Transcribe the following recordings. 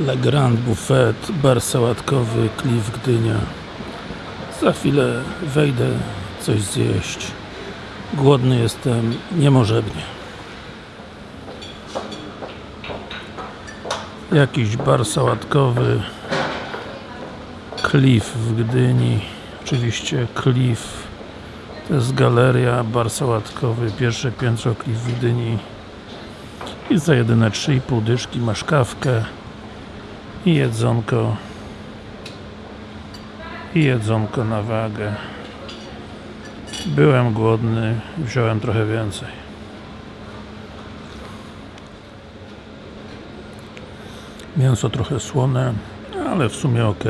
Le Grand Buffet, bar sałatkowy, Cliff Gdynia. Za chwilę wejdę coś zjeść. Głodny jestem niemożebnie. Jakiś bar sałatkowy Cliff w Gdyni. Oczywiście Cliff to jest galeria, bar sałatkowy pierwsze piętro Cliff w Gdyni. I za jedyne 3,5 dyszki masz kawkę i jedzonko. I jedzonko na wagę. Byłem głodny wziąłem trochę więcej. Mięso trochę słone ale w sumie ok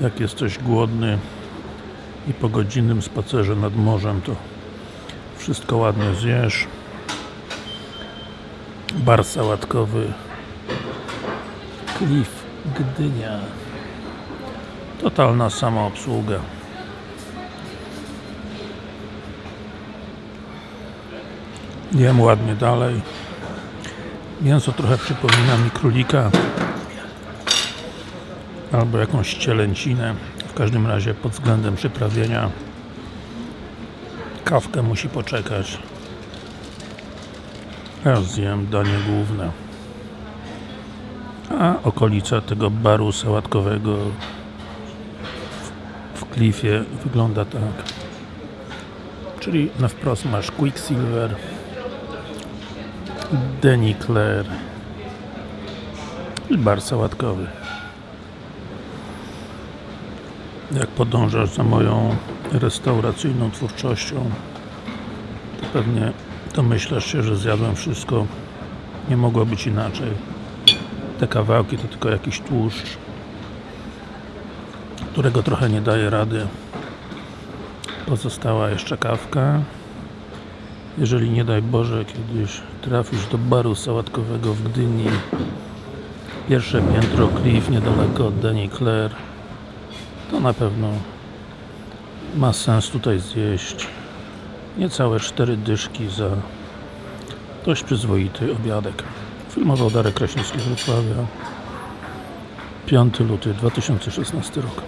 jak jesteś głodny i po godzinnym spacerze nad morzem to wszystko ładnie zjesz. Bar sałatkowy Cliff Gdynia. Totalna samoobsługa. Jem ładnie dalej. Mięso trochę przypomina mi królika. Albo jakąś cielęcinę. W każdym razie pod względem przyprawienia kawkę musi poczekać. Teraz zjem danie główne a okolica tego baru sałatkowego w, Cliffie wygląda tak. Czyli na wprost masz Quicksilver Claire i bar sałatkowy. Jak podążasz za moją restauracyjną twórczością to pewnie domyślasz się, że zjadłem wszystko. Nie mogło być inaczej te kawałki to tylko jakiś tłuszcz którego trochę nie daje rady. Pozostała jeszcze kawka. Jeżeli nie daj Boże kiedyś trafisz do baru sałatkowego w Gdyni pierwsze piętro Cliff niedaleko od Denny Claire to na pewno ma sens tutaj zjeść. Niecałe cztery dyszki za dość przyzwoity obiadek filmował Darek Kraśnicki z Wrocławia. 5 luty 2016 rok